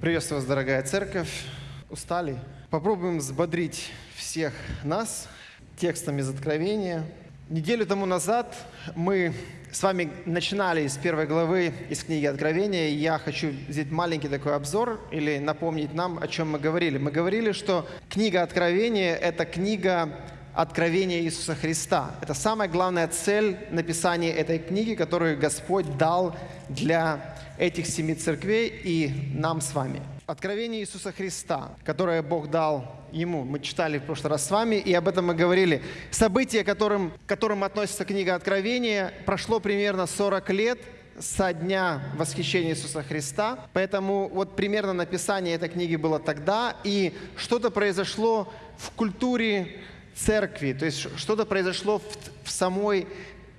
Приветствую вас, дорогая церковь. Устали? Попробуем взбодрить всех нас текстом из Откровения. Неделю тому назад мы с вами начинали с первой главы из книги Откровения. Я хочу взять маленький такой обзор или напомнить нам, о чем мы говорили. Мы говорили, что книга Откровения – это книга откровения Иисуса Христа. Это самая главная цель написания этой книги, которую Господь дал для этих семи церквей и нам с вами. Откровение Иисуса Христа, которое Бог дал ему. Мы читали в прошлый раз с вами, и об этом мы говорили. Событие, которым, к которым относится книга Откровения, прошло примерно 40 лет со дня восхищения Иисуса Христа. Поэтому вот примерно написание этой книги было тогда, и что-то произошло в культуре церкви, то есть что-то произошло в, в самой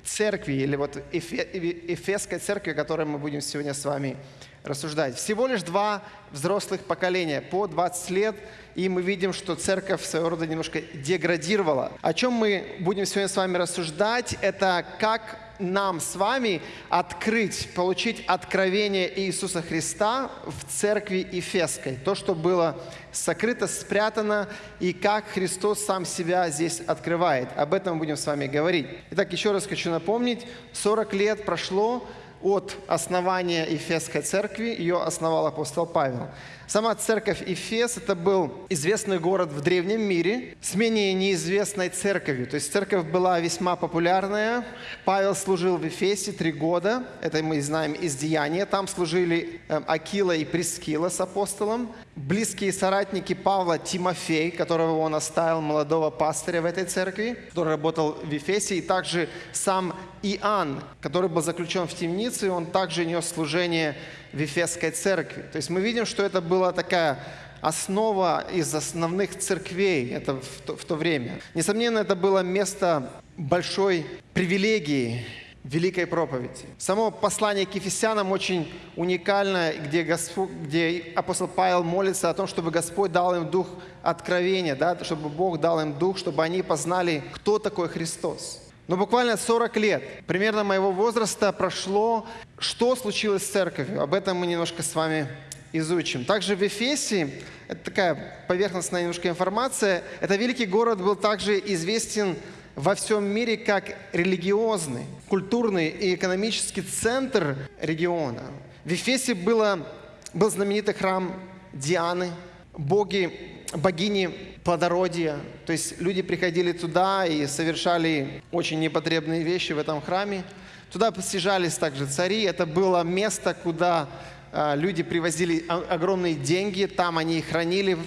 церкви, или вот Эфесской церкви, о которой мы будем сегодня с вами рассуждать. Всего лишь два взрослых поколения, по 20 лет, и мы видим, что церковь своего рода немножко деградировала. О чем мы будем сегодня с вами рассуждать, это как нам с вами открыть, получить откровение Иисуса Христа в церкви Ефесской. То, что было сокрыто, спрятано, и как Христос сам себя здесь открывает. Об этом будем с вами говорить. Итак, еще раз хочу напомнить, 40 лет прошло от основания Ефесской церкви, ее основал апостол Павел. Сама церковь Эфес – это был известный город в древнем мире с менее неизвестной церковью. То есть церковь была весьма популярная. Павел служил в Эфесе три года. Это мы знаем из Деяния. Там служили эм, Акила и Прескила с апостолом. Близкие соратники Павла Тимофей, которого он оставил, молодого пастыря в этой церкви, который работал в Эфесе. И также сам Иоанн, который был заключен в темнице, он также нес служение в Ефесской церкви. То есть мы видим, что это была такая основа из основных церквей это в, то, в то время. Несомненно, это было место большой привилегии, великой проповеди. Само послание к Ефесянам очень уникально, где, Господь, где апостол Павел молится о том, чтобы Господь дал им дух откровения, да, чтобы Бог дал им дух, чтобы они познали, кто такой Христос. Но буквально 40 лет, примерно моего возраста, прошло, что случилось с церковью. Об этом мы немножко с вами изучим. Также в Эфесе, это такая поверхностная немножко информация, это великий город был также известен во всем мире как религиозный, культурный и экономический центр региона. В Эфесе было, был знаменитый храм Дианы, боги богини плодородия. То есть люди приходили туда и совершали очень непотребные вещи в этом храме. Туда постижались также цари. Это было место, куда а, люди привозили огромные деньги. Там они их хранили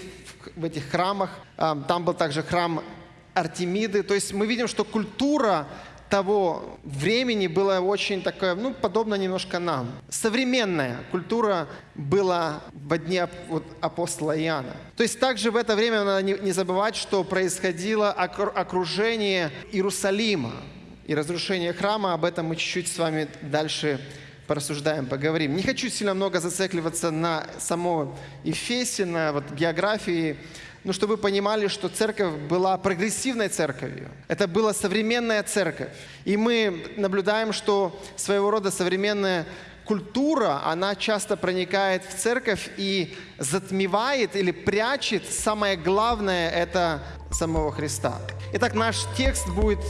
в этих храмах. А, там был также храм Артемиды. То есть мы видим, что культура того времени была очень такая, ну, подобно немножко нам. Современная культура была в дне апостола Иоанна. То есть также в это время надо не, забывать, что происходило окружение Иерусалима и разрушение храма. Об этом мы чуть-чуть с вами дальше порассуждаем, поговорим. Не хочу сильно много зацикливаться на само Ефесе, на вот географии ну, чтобы вы понимали, что церковь была прогрессивной церковью. Это была современная церковь. И мы наблюдаем, что своего рода современная культура, она часто проникает в церковь и затмевает или прячет самое главное – это самого Христа. Итак, наш текст будет